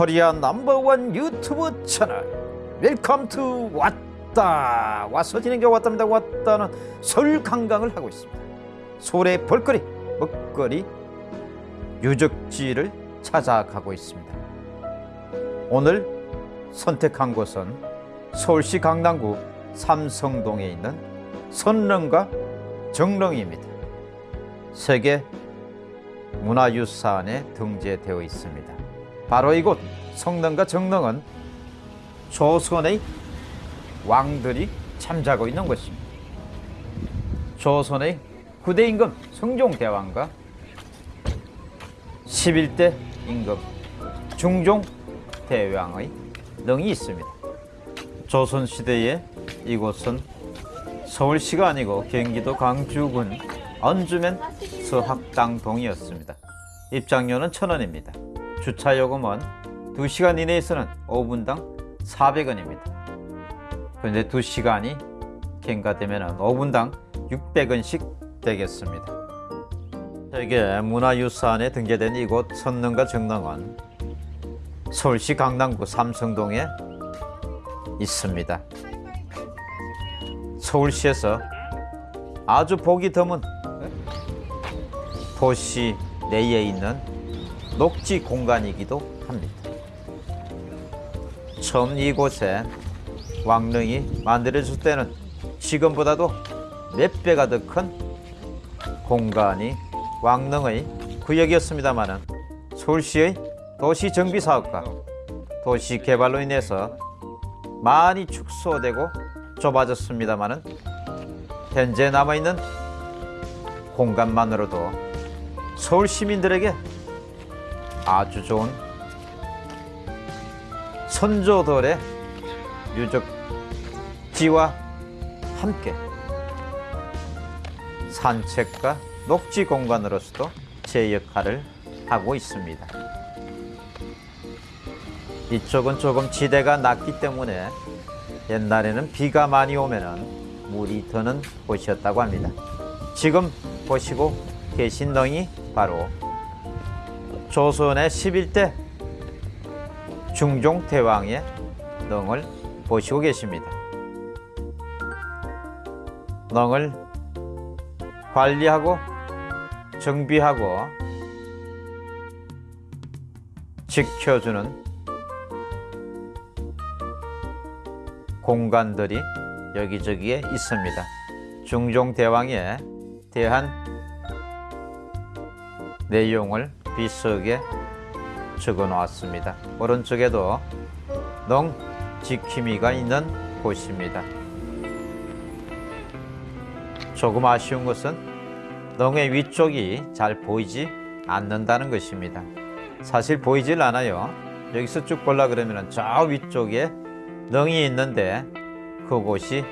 코리아 넘버원 유튜브 채널. welcome to 왔다. 와서 지는 게 왔답니다. 왔다는 서울 관광을 하고 있습니다. 서울의 볼거리 먹거리 유적지를 찾아가고 있습니다. 오늘 선택한 곳은 서울시 강남구 삼성동에 있는 선릉과 정릉입니다. 세계 문화유산에 등재되어 있습니다. 바로 이곳 성능과 정릉은 조선의 왕들이 잠자고 있는 곳입니다. 조선의 후대 임금 성종대왕과 11대 임금 중종대왕의 능이 있습니다. 조선시대에 이곳은 서울시가 아니고 경기도 광주군 언주면 서학당동이었습니다. 입장료는 천원입니다. 주차요금은 2시간 이내에서는 5분당 400원입니다. 그런데 2시간이 경과되면 5분당 600원씩 되겠습니다. 세계 문화유산에 등재된 이곳 선릉과 정릉은 서울시 강남구 삼성동에 있습니다. 서울시에서 아주 보기 드문 도시 내에 있는 녹지 공간이기도 합니다. 처음 이곳에 왕릉이 만들어질 때는 지금보다도 몇 배가 더 큰 공간이 왕릉의 구역이었습니다마는 서울시의 도시 정비 사업과 도시 개발로 인해서 많이 축소되고 좁아졌습니다마는 현재 남아있는 공간만으로도 서울 시민들에게 아주 좋은 선조들의 유적 지와 함께 산책과 녹지 공간으로서도 제 역할을 하고 있습니다. 이쪽은 조금 지대가 낮기 때문에 옛날에는 비가 많이 오면은 물이 드는 곳이었다고 합니다. 지금 보시고 계신 덩이 바로 조선의 11대 중종 대왕의 덩을 보시고 계십니다. 덩을 관리하고 정비하고 지켜주는 공간들이 여기저기에 있습니다. 중종대왕에 대한 내용을 비석에 적어 놓았습니다. 오른쪽에도 능 지킴이가 있는 곳입니다. 조금 아쉬운 것은 능의 위쪽이 잘 보이지 않는다는 것입니다. 사실 보이질 않아요. 여기서 쭉 볼라 그러면 저 위쪽에 능이 있는데 그곳이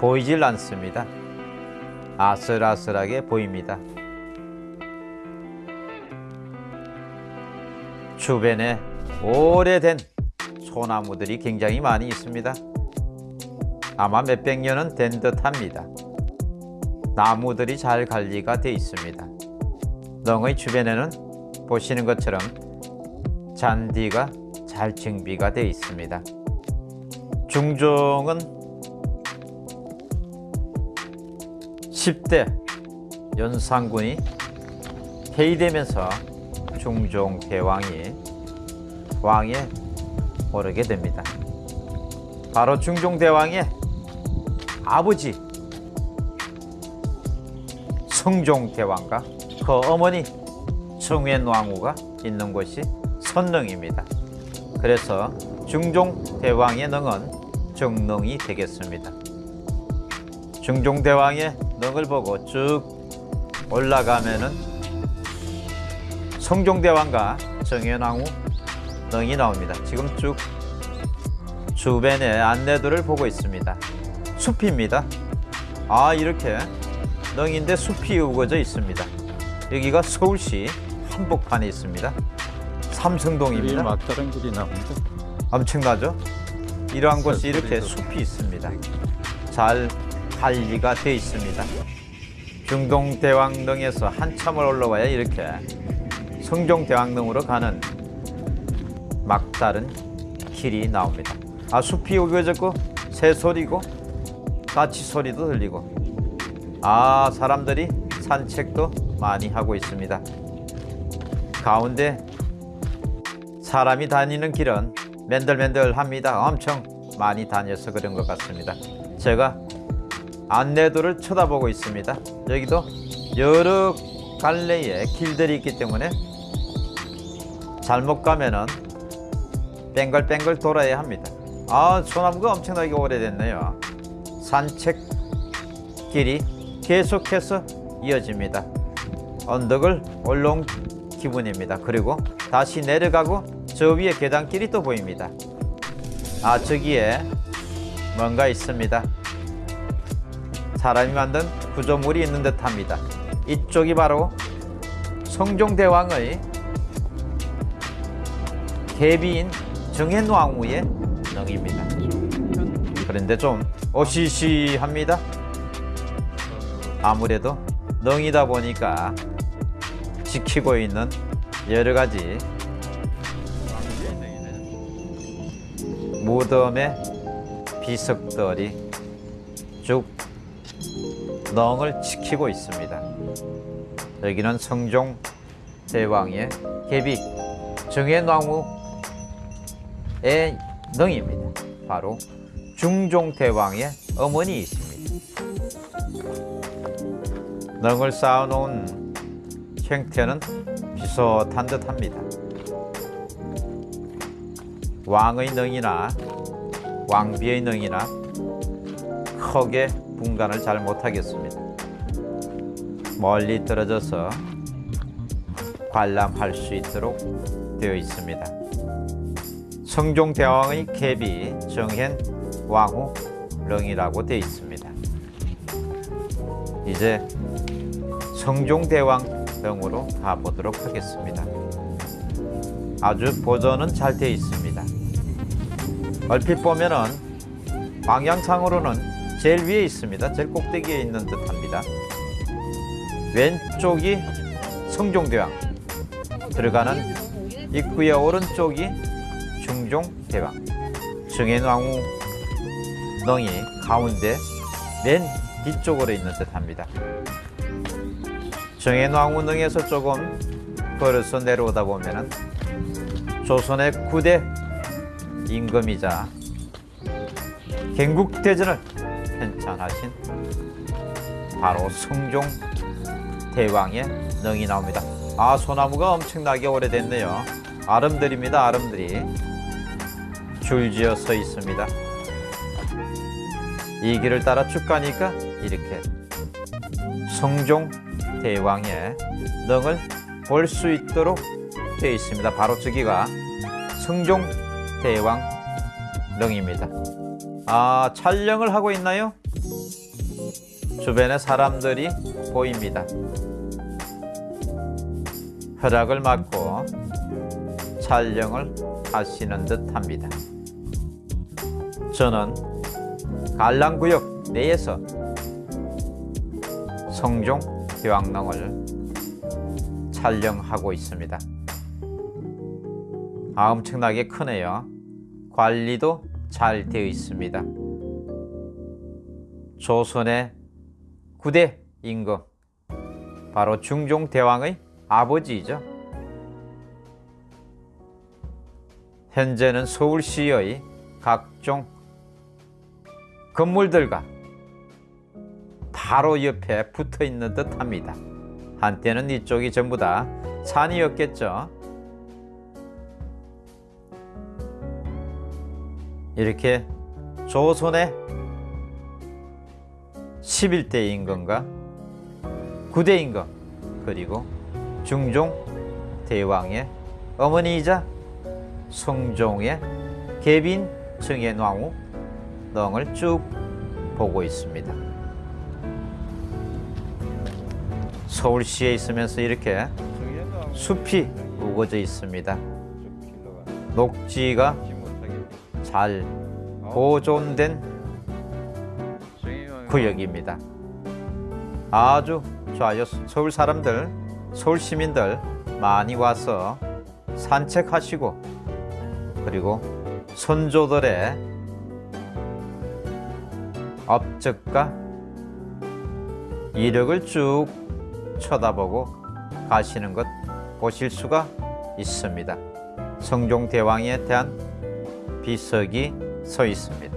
보이질 않습니다. 아슬아슬하게 보입니다. 주변에 오래된 소나무들이 굉장히 많이 있습니다. 아마 몇백 년은 된 듯합니다. 나무들이 잘 관리가 되어 있습니다. 넝의 주변에는 보시는 것처럼 잔디가 잘 정비가 되어 있습니다. 중종은 10대 연산군이 해이되면서 중종대왕이 왕에 오르게 됩니다. 바로 중종대왕의 아버지 성종 대왕과 그 어머니 정현왕후가 있는 곳이 선릉입니다. 그래서 중종 대왕의 능은 정릉이 되겠습니다. 중종 대왕의 능을 보고 쭉 올라가면은 성종대왕과 정현왕후 능이 나옵니다. 지금 쭉 주변의 안내도를 보고 있습니다. 숲입니다. 아 이렇게 능인데 숲이 우거져 있습니다. 여기가 서울시 한복판에 있습니다. 삼성동입니다. 막다른 길이 나옵니다. 엄청나죠? 이러한 곳이 이렇게 더- 숲이 있습니다. 잘 관리가 되어 있습니다. 중동대왕릉에서 한참을 올라와야 이렇게 성종대왕릉으로 가는 막다른 길이 나옵니다. 아 숲이 우겨졌고 새소리고 까치 소리도 들리고 아 사람들이 산책도 많이 하고 있습니다. 가운데 사람이 다니는 길은 맨들맨들합니다. 엄청 많이 다녀서 그런 것 같습니다. 제가 안내도를 쳐다보고 있습니다. 여기도 여러 갈래의 길들이 있기 때문에 잘못 가면은 뱅글뱅글 돌아야 합니다. 아, 소나무가 엄청나게 오래됐네요. 산책 길이 계속해서 이어집니다. 언덕을 올라온 기분입니다. 그리고 다시 내려가고 저 위에 계단길이 또 보입니다. 아, 저기에 뭔가 있습니다. 사람이 만든 구조물이 있는 듯 합니다. 이쪽이 바로 성종대왕의 계비인 정hen왕후의 능입니다. 그런데 좀 어시시합니다. 아무래도 능이다 보니까 지키고 있는 여러 가지 무덤의 비석들이 쭉 능을 지키고 있습니다. 여기는 성종 대왕의 계비 정해나무 의 능입니다. 바로 중종 대왕의 어머니이십니다. 능을 쌓아놓은 형태는 비슷한 듯합니다. 왕의 능이나 왕비의 능이나 크게 분간을 잘 못하겠습니다. 멀리 떨어져서 관람할 수 있도록 되어 있습니다. 성종대왕의 캡이 정hen 왕후 릉이라고 되어 있습니다. 이제 성종대왕 릉으로 가보도록 하겠습니다. 아주 보존은 잘 되어 있습니다. 얼핏 보면은 방향상으로는 제일 위에 있습니다. 제일 꼭대기에 있는 듯합니다. 왼쪽이 성종대왕 들어가는 입구의 오른쪽이 중종 대왕 정hen왕후 덩이 가운데 맨 뒤쪽으로 있는 듯 합니다. 정hen왕후 능에서 조금 걸어서 내려오다 보면은 조선의 9대 임금이자 gen국대전을 편찬하신 바로 성종 대왕의 능이 나옵니다. 아 소나무가 엄청나게 오래됐네요. 아름드립니다. 아름드리 줄지어 서 있습니다. 이 길을 따라 쭉 가니까 이렇게 성종 대왕의 능을 볼 수 있도록 되어 있습니다. 바로 저기가 성종 대왕 능입니다. 아 촬영을 하고 있나요? 주변에 사람들이 보입니다. 허락을 받고 촬영을 하시는 듯 합니다. 저는 갈랑구역 내에서 성종 대왕릉을 촬영하고 있습니다. 아, 엄청나게 크네요. 관리도 잘 되어 있습니다. 조선의 9대 임금 바로 중종대왕의 아버지이죠. 현재는 서울시의 각종 건물들과 바로 옆에 붙어 있는 듯 합니다. 한때는 이쪽이 전부 다 산이었겠죠. 이렇게 조선의 11대 임금과 9대 임금 그리고 중종 대왕의 어머니이자 성종의 계빈 정hen왕후 등을 쭉 보고 있습니다. 서울시에 있으면서 이렇게 숲이 우거져 있습니다. 녹지가 잘 보존된 구역입니다. 아주 좋아요. 서울 사람들, 서울 시민들 많이 와서 산책하시고 그리고 선조들의 업적과 이력을 쭉 쳐다보고 가시는 것 보실 수가 있습니다. 성종대왕에 대한 비석이 서 있습니다.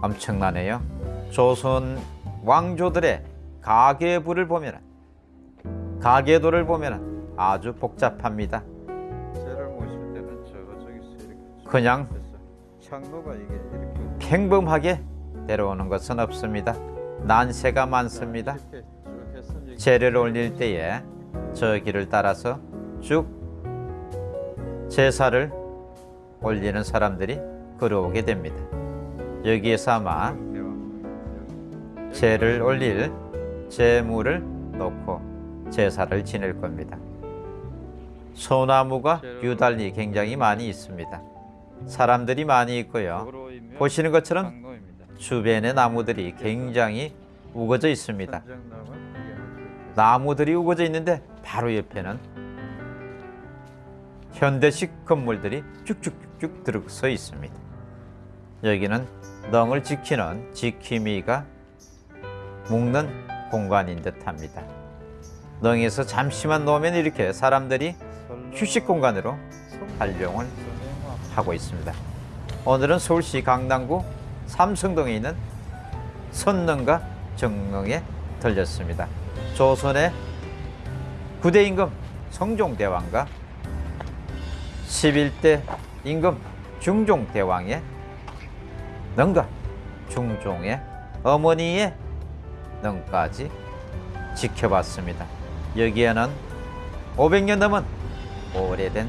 엄청나네요. 조선 왕조들의 가계부를 보면 가계도를 보면 아주 복잡합니다. 그냥 창로가 이게 이렇게 평범하게 데려오는 것은 없습니다. 난세가 많습니다. 제를 올릴 때에 저 길을 따라서 쭉 제사를 올리는 사람들이 걸어오게 됩니다. 여기에서 아마. 제를 올릴 제물을 놓고 제사를 지낼 겁니다. 소나무가 유달리 굉장히 많이 있습니다. 사람들이 많이 있고요. 보시는 것처럼. 주변의 나무들이 굉장히 우거져 있습니다. 나무들이 우거져 있는데 바로 옆에는 현대식 건물들이 쭉쭉쭉 들어서 있습니다. 여기는 넝을 지키는 지킴이가 묵는 공간인 듯합니다. 넝에서 잠시만 놓으면 이렇게 사람들이 휴식 공간으로 성- 활용을 하고 있습니다. 오늘은 서울시 강남구 삼성동에 있는 선릉과 정릉에 들렸습니다. 조선의 9대 임금 성종대왕과 11대 임금 중종대왕의 능과 중종의 어머니의 능까지 지켜봤습니다. 여기에는 500년 넘은 오래된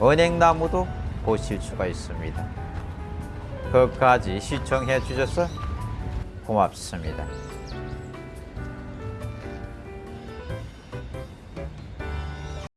은행나무도 보실 수가 있습니다. 끝까지 시청해 주셔서 고맙습니다.